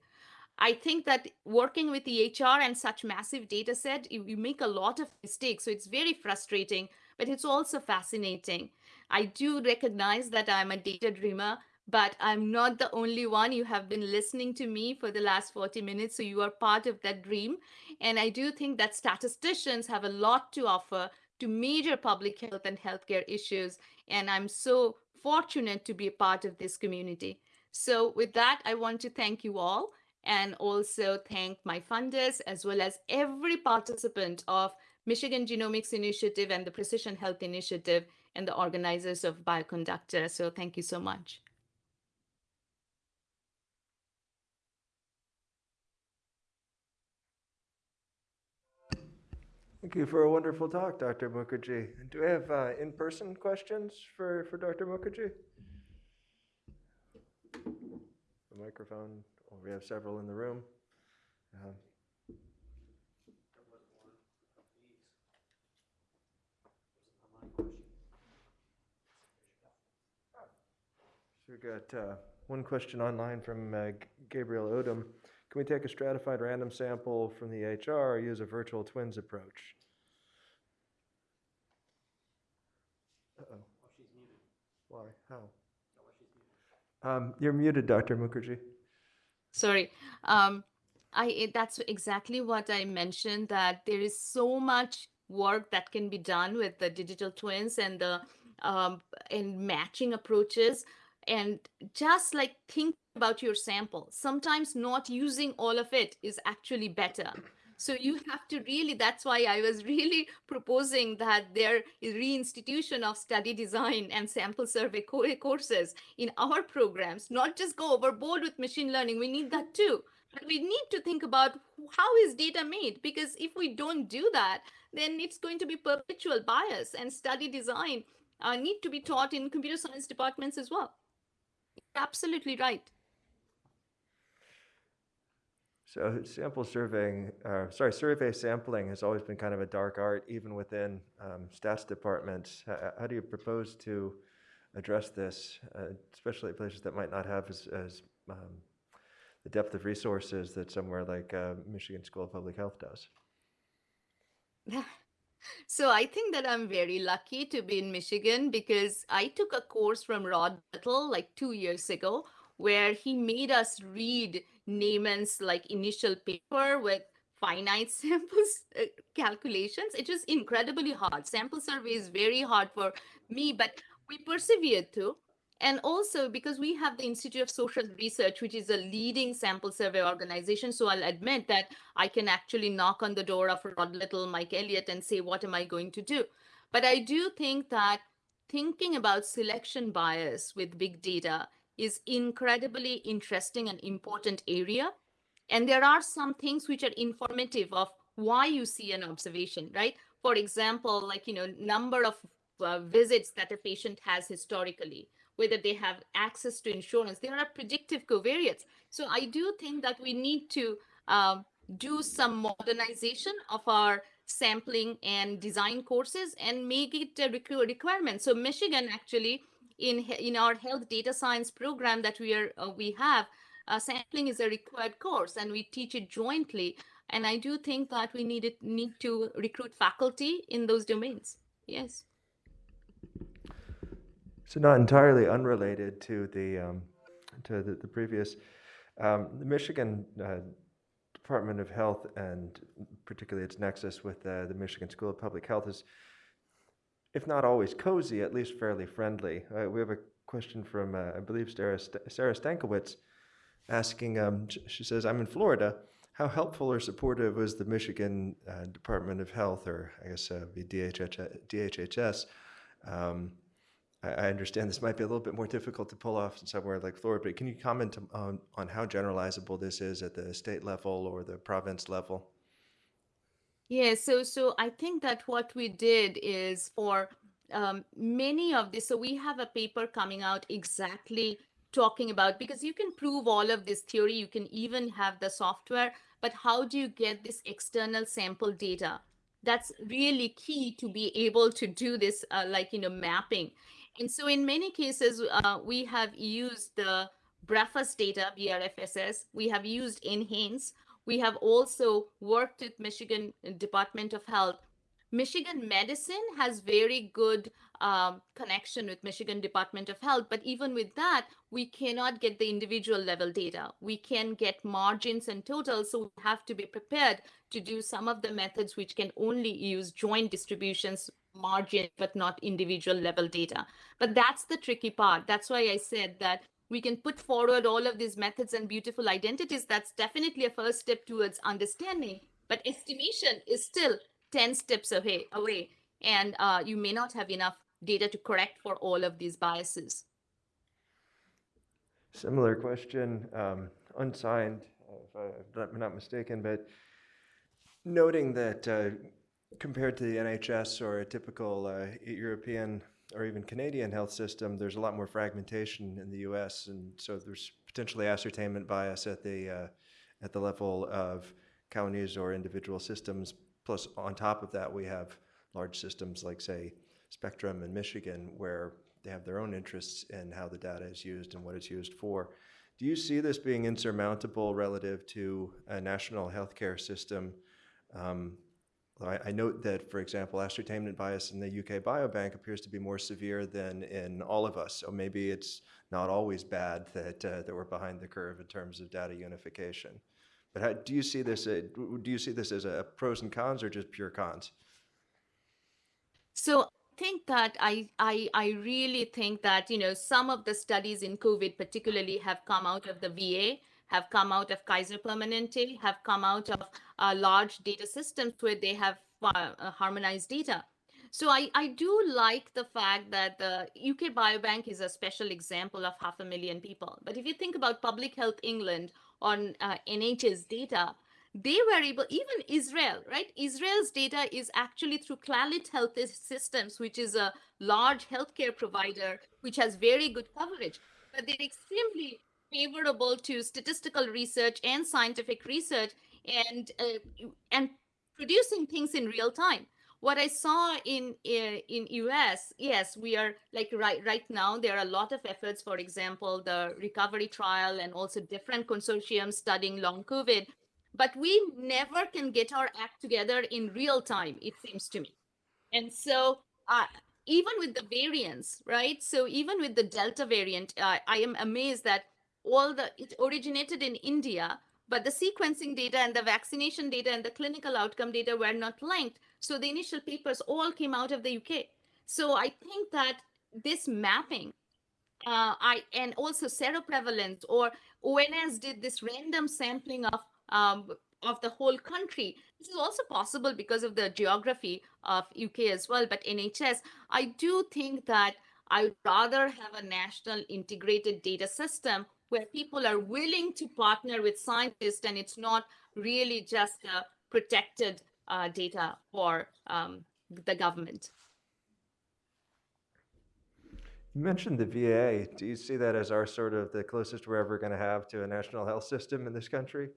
I think that working with the HR and such massive data set, you, you make a lot of mistakes. So it's very frustrating, but it's also fascinating. I do recognize that I'm a data dreamer, but I'm not the only one. You have been listening to me for the last 40 minutes, so you are part of that dream. And I do think that statisticians have a lot to offer to major public health and healthcare issues. And I'm so fortunate to be a part of this community. So with that, I want to thank you all and also thank my funders as well as every participant of Michigan Genomics Initiative and the Precision Health Initiative and the organizers of Bioconductor. So thank you so much. Thank you for a wonderful talk, Dr. Mukherjee. Do we have uh, in-person questions for, for Dr. Mukherjee? The microphone, or we have several in the room. Um, So we got uh, one question online from uh, Gabriel Odom. Can we take a stratified random sample from the HR or use a virtual twins approach? Uh-oh. Why? How? Um, you're muted, Dr. Mukherjee. Sorry. Um, I that's exactly what I mentioned that there is so much work that can be done with the digital twins and the um, and matching approaches and just like think about your sample. Sometimes not using all of it is actually better. So you have to really, that's why I was really proposing that there is reinstitution of study design and sample survey co- courses in our programs, not just go overboard with machine learning. We need that too. But we need to think about how is data made because if we don't do that, then it's going to be perpetual bias and study design uh, need to be taught in computer science departments as well. Absolutely right. So sample surveying, uh, sorry, survey sampling has always been kind of a dark art, even within um, stats departments. How, do you propose to address this, uh, especially places that might not have as, as um, the depth of resources that somewhere like uh, Michigan School of Public Health does? So I think that I'm very lucky to be in Michigan because I took a course from Rod Little like two years ago where he made us read Neyman's like initial paper with finite samples uh, calculations. It was incredibly hard. Sample survey is very hard for me, but we persevered through. And also because we have the Institute of Social Research, which is a leading sample survey organization. So I'll admit that I can actually knock on the door of Rod Little, Mike Elliott, and say, what am I going to do? But I do think that thinking about selection bias with big data is incredibly interesting and important area. And there are some things which are informative of why you see an observation, right? For example, like, you know, number of uh, visits that a patient has historically whether they have access to insurance. There are predictive covariates. So I do think that we need to um, do some modernization of our sampling and design courses and make it a requ- requirement. So Michigan actually in in our health data science program that we are uh, we have uh, sampling is a required course and we teach it jointly. And I do think that we need it, need to recruit faculty in those domains. Yes. So not entirely unrelated to the um, to the, the previous, um, the Michigan uh, Department of Health and particularly its nexus with uh, the Michigan School of Public Health is, if not always cozy, at least fairly friendly. Uh, we have a question from uh, I believe Sarah, St- Sarah Stankiewicz asking. Um, she says, "I'm in Florida." How helpful or supportive was the Michigan uh, Department of Health, or I guess uh, be DHH, DHHS, um, I I understand this might be a little bit more difficult to pull off in somewhere like Florida, but can you comment on, on how generalizable this is at the state level or the province level? Yeah, so so I think that what we did is for um, many of this. So we have a paper coming out exactly talking about because you can prove all of this theory, you can even have the software, but how do you get this external sample data? That's really key to be able to do this, uh, like you know, mapping. And so in many cases, uh, we have used the BREFAS data, BRFSS. We have used NHANES. We have also worked with Michigan Department of Health. Michigan Medicine has very good um, connection with Michigan Department of Health, but even with that, we cannot get the individual level data. We can get margins and totals, so we have to be prepared to do some of the methods which can only use joint distributions margin, but not individual level data. But that's the tricky part. That's why I said that we can put forward all of these methods and beautiful identities. That's definitely a first step towards understanding. But estimation is still 10 steps away, away and uh, you may not have enough data to correct for all of these biases. Similar question, um, unsigned, if I'm not mistaken, but noting that uh, compared to the NHS or a typical uh, European or even Canadian health system, there's a lot more fragmentation in the US, and so there's potentially ascertainment bias at the, uh, at the level of counties or individual systems. Plus, on top of that, we have large systems like, say, Spectrum in Michigan, where they have their own interests in how the data is used and what it's used for. Do you see this being insurmountable relative to a national healthcare system? Um, I, I note that, for example, ascertainment bias in the UK Biobank appears to be more severe than in all of us. So maybe it's not always bad that, uh, that we're behind the curve in terms of data unification. But how, do you see this? uh, do you see this as a pros and cons or just pure cons? So I think that I, I I really think that you know some of the studies in COVID particularly have come out of the VA, have come out of Kaiser Permanente, have come out of uh, large data systems where they have uh, uh, harmonized data. So I, I do like the fact that the UK Biobank is a special example of half a million people. But if you think about Public Health England on uh, NHS data, they were able, even Israel, right? Israel's data is actually through Clalit Health Systems, which is a large healthcare provider, which has very good coverage. But they're extremely favorable to statistical research and scientific research and uh, and producing things in real time. What i saw in uh, in us yes we are like right right now there are a lot of efforts for example the recovery trial and also different consortiums studying long covid but we never can get our act together in real time it seems to me. And so uh, even with the variants right? So even with the delta variant uh, i am amazed that all the it originated in india but the sequencing data and the vaccination data and the clinical outcome data were not linked so the initial papers all came out of the uk so i think that this mapping uh, I and also seroprevalence or ONS did this random sampling of um, of the whole country. This is also possible because of the geography of UK as well. But NHS, I do think that I'd rather have a national integrated data system where people are willing to partner with scientists and it's not really just protected uh, data for um, the government. You mentioned the VA. Do you see that as our sort of the closest we're ever going to have to a national health system in this country?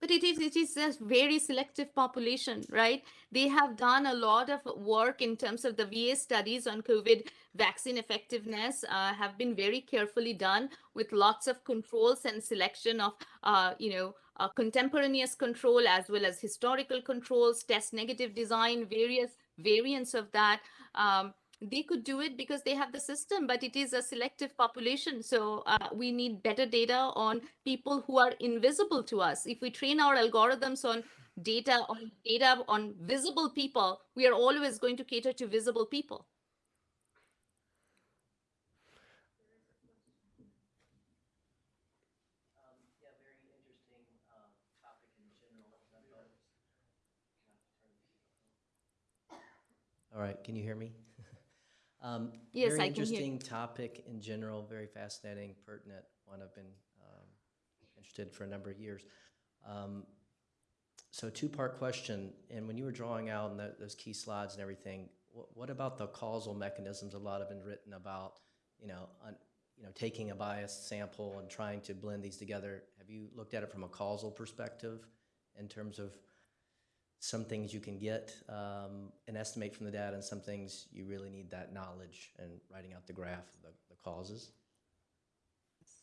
But it is it is a very selective population right? They have done a lot of work in terms of the va studies on covid vaccine effectiveness uh, have been very carefully done with lots of controls and selection of uh, you know uh, contemporaneous control as well as historical controls test negative design various variants of that. Um, they could do it because they have the system, but it is a selective population. So uh, we need better data on people who are invisible to us. If we train our algorithms on data on data on visible people, we are always going to cater to visible people. All right, can you hear me? Um, Yes, very I can hear interesting topic in general, very fascinating, pertinent, one I've been um, interested for a number of years. Um, So two-part question, and when you were drawing out tho- those key slides and everything, what, what about the causal mechanisms? A lot have been written about, you know, un- you know, taking a biased sample and trying to blend these together. Have you looked at it from a causal perspective in terms of some things you can get um, and estimate from the data, and some things you really need that knowledge and writing out the graph, the, the causes.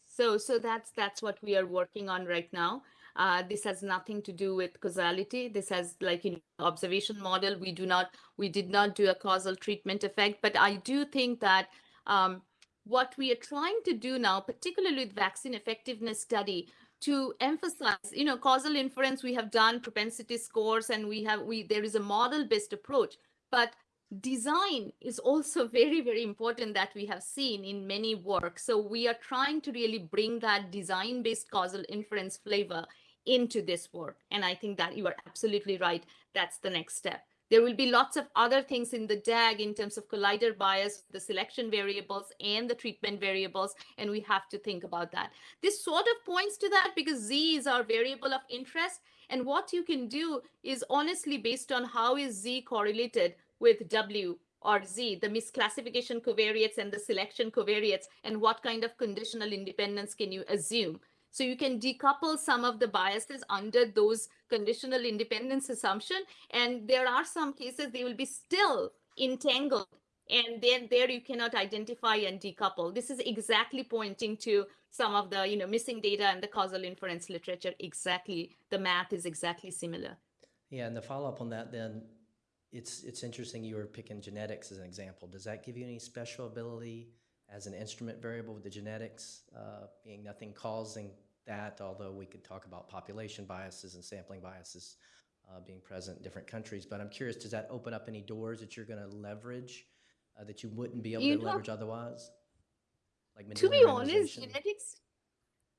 So, so that's that's what we are working on right now. Uh, this has nothing to do with causality. This has like in observation model. We do not, we did not do a causal treatment effect, but I do think that um, what we are trying to do now, particularly with vaccine effectiveness study, to emphasize, you know, causal inference. We have done propensity scores, and we have we there is a model based approach, but design is also very very important that we have seen in many work so we are trying to really bring that design based causal inference flavor into this work. And i think that you are absolutely right. That's the next step there will be lots of other things in the DAG in terms of collider bias, the selection variables and the treatment variables, and we have to think about that. This sort of points to that because Z is our variable of interest. And what you can do is honestly based on how is Z correlated with W or Z, the misclassification covariates and the selection covariates, and what kind of conditional independence can you assume? So you can decouple some of the biases under those conditional independence assumption. And there are some cases they will be still entangled. And then there you cannot identify and decouple. This is exactly pointing to some of the you know missing data and the causal inference literature. Exactly, the math is exactly similar. Yeah, and the follow-up on that then, it's, it's interesting you were picking genetics as an example. Does that give you any special ability as an instrument variable with the genetics uh, being nothing causing that, although we could talk about population biases and sampling biases uh, being present in different countries. But I'm curious, does that open up any doors that you're going to leverage uh, that you wouldn't be able You to know- leverage otherwise? Like to be honest, genetics.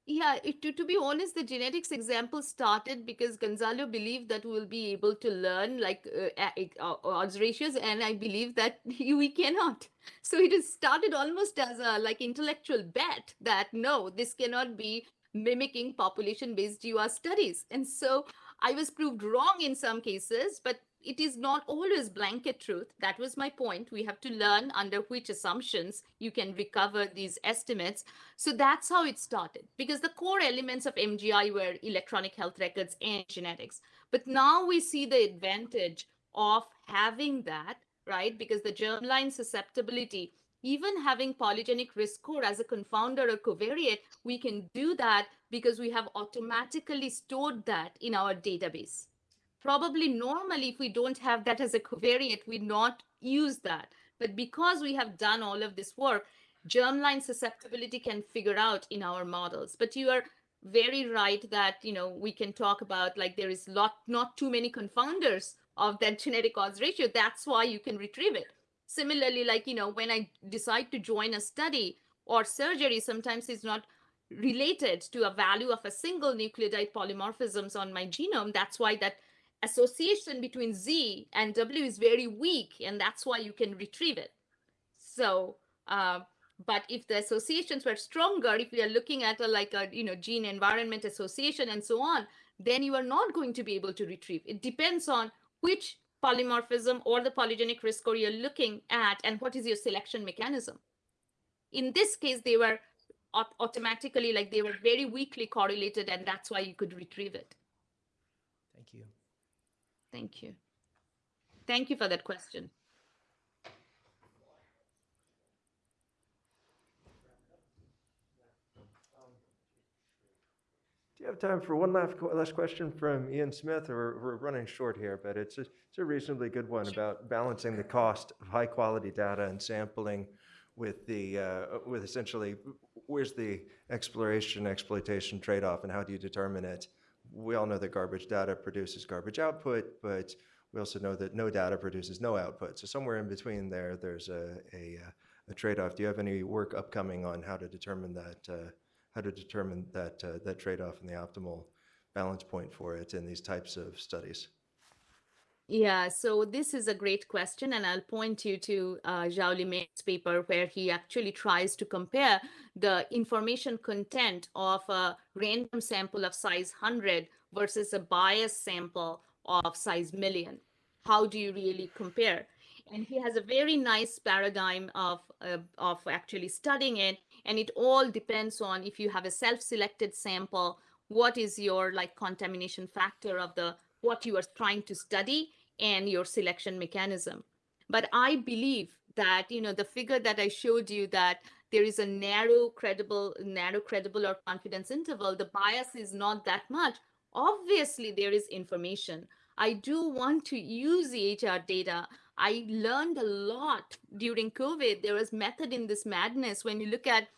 Yeah, it, to, to be honest, the genetics example started because Gonçalo believed that we'll be able to learn like uh, uh, odds ratios, and I believe that we cannot. So it has started almost as a like intellectual bet that no, this cannot be mimicking population-based GWAS studies. And so I was proved wrong in some cases, but it is not always blanket truth. That was my point. We have to learn under which assumptions you can recover these estimates. So that's how it started because the core elements of MGI were electronic health records and genetics. But now we see the advantage of having that, right? Because the germline susceptibility, even having polygenic risk score as a confounder or covariate, we can do that because we have automatically stored that in our database. Probably normally if we don't have that as a covariate we not use that. But because we have done all of this work germline susceptibility can figure out in our models. But you are very right that you know we can talk about like there is lot not too many confounders of that genetic odds ratio. That's why you can retrieve it similarly like you know when i decide to join a study or surgery sometimes it's not related to a value of a single nucleotide polymorphisms on my genome that's why that association between Z and W is very weak, and that's why you can retrieve it. So, uh, but if the associations were stronger, if we are looking at a like a you know gene environment association and so on, then you are not going to be able to retrieve. It depends on which polymorphism or the polygenic risk score you're looking at and what is your selection mechanism. In this case, they were automatically like they were very weakly correlated, and that's why you could retrieve it. Thank you. Thank you. Thank you for that question. Do you have time for one last, last question from Ian Smith? Or we're running short here, but it's a, it's a reasonably good one about balancing the cost of high quality data and sampling with the uh, with essentially where's the exploration exploitation trade off and how do you determine it? We all know that garbage data produces garbage output, but we also know that no data produces no output. So somewhere in between there, there's a a, a trade off. Do you have any work upcoming on how to determine that? Uh, how to determine that, uh, that trade-off and the optimal balance point for it in these types of studies? Yeah, so this is a great question, and I'll point you to uh, Xiao-Li Meng's paper where he actually tries to compare the information content of a random sample of size 100 versus a biased sample of size million. How do you really compare? And he has a very nice paradigm of, uh, of actually studying it, and it all depends on if you have a self-selected sample, what is your like contamination factor of the what you are trying to study and your selection mechanism. But I believe that, you know, the figure that I showed you that there is a narrow credible, narrow credible or confidence interval, the bias is not that much. Obviously, there is information. I do want to use the HR data. I learned a lot during COVID. There was method in this madness when you look at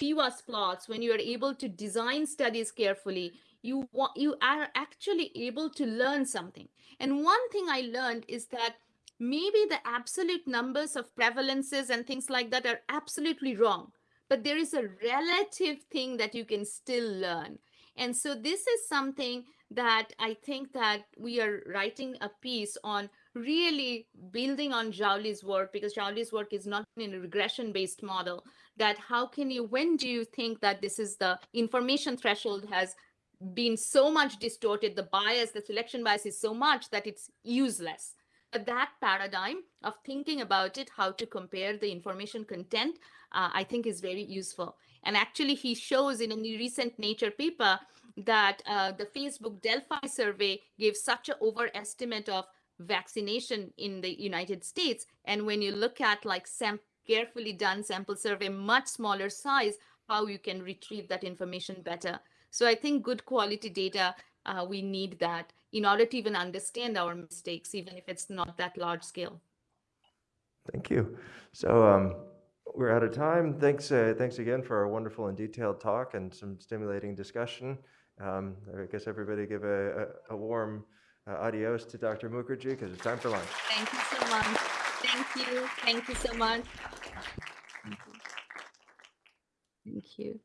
PWAS plots, when you are able to design studies carefully, you want you are actually able to learn something and one thing i learned is that maybe the absolute numbers of prevalences and things like that are absolutely wrong, but there is a relative thing that you can still learn. And so this is something that I think that we are writing a piece on really building on Xiao-Li's work because Xiao-Li's work is not in a regression based model that how can you when do you think that this is the information threshold has been so much distorted the bias the selection bias is so much that it's useless. But that paradigm of thinking about it how to compare the information content uh, i think is very useful. And actually he shows in a recent nature paper that uh, the facebook delphi survey gave such an overestimate of vaccination in the united states. And when you look at like sam- carefully done sample survey much smaller size how you can retrieve that information better so I think good quality data, uh, we need that in order to even understand our mistakes, even if it's not that large scale. Thank you. So um, we're out of time. Thanks, uh, thanks again for a wonderful and detailed talk and some stimulating discussion. Um, I guess everybody give a, a, a warm uh, adios to Dr. Mukherjee because it's time for lunch. Thank you so much. Thank you. Thank you so much. Thank you. Thank you.